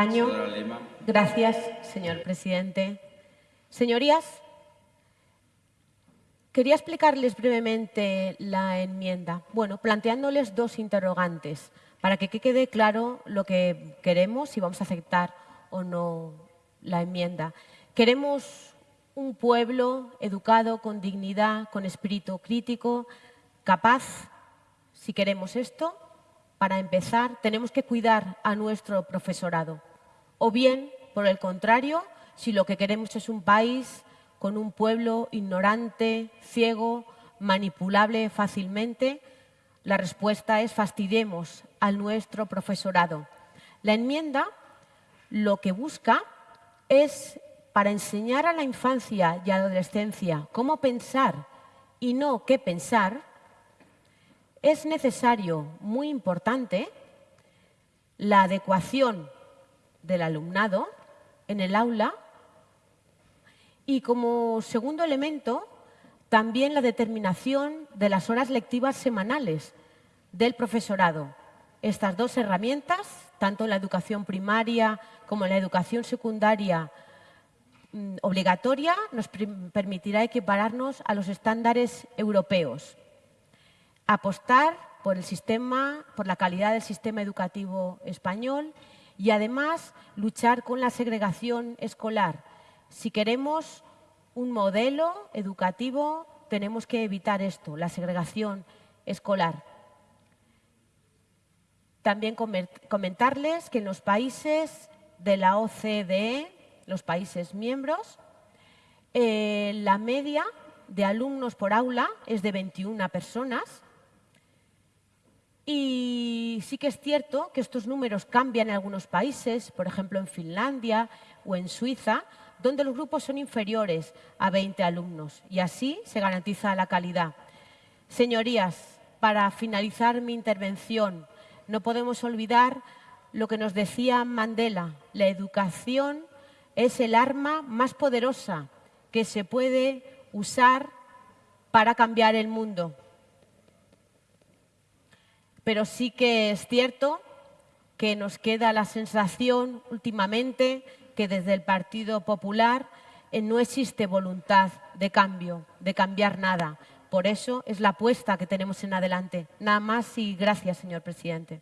Año. Gracias, señor presidente. Señorías, quería explicarles brevemente la enmienda. Bueno, planteándoles dos interrogantes para que quede claro lo que queremos, si vamos a aceptar o no la enmienda. Queremos un pueblo educado, con dignidad, con espíritu crítico, capaz, si queremos esto, para empezar, tenemos que cuidar a nuestro profesorado. O bien, por el contrario, si lo que queremos es un país con un pueblo ignorante, ciego, manipulable fácilmente, la respuesta es fastidiemos al nuestro profesorado. La enmienda lo que busca es para enseñar a la infancia y adolescencia cómo pensar y no qué pensar, es necesario, muy importante, la adecuación del alumnado en el aula y como segundo elemento también la determinación de las horas lectivas semanales del profesorado. Estas dos herramientas, tanto en la educación primaria como en la educación secundaria mm, obligatoria, nos permitirá equipararnos a los estándares europeos. Apostar por el sistema, por la calidad del sistema educativo español y además luchar con la segregación escolar. Si queremos un modelo educativo, tenemos que evitar esto, la segregación escolar. También comentarles que en los países de la OCDE, los países miembros, eh, la media de alumnos por aula es de 21 personas y sí que es cierto que estos números cambian en algunos países, por ejemplo en Finlandia o en Suiza, donde los grupos son inferiores a 20 alumnos y así se garantiza la calidad. Señorías, para finalizar mi intervención, no podemos olvidar lo que nos decía Mandela, la educación es el arma más poderosa que se puede usar para cambiar el mundo. Pero sí que es cierto que nos queda la sensación últimamente que desde el Partido Popular eh, no existe voluntad de cambio, de cambiar nada. Por eso es la apuesta que tenemos en adelante. Nada más y gracias, señor presidente.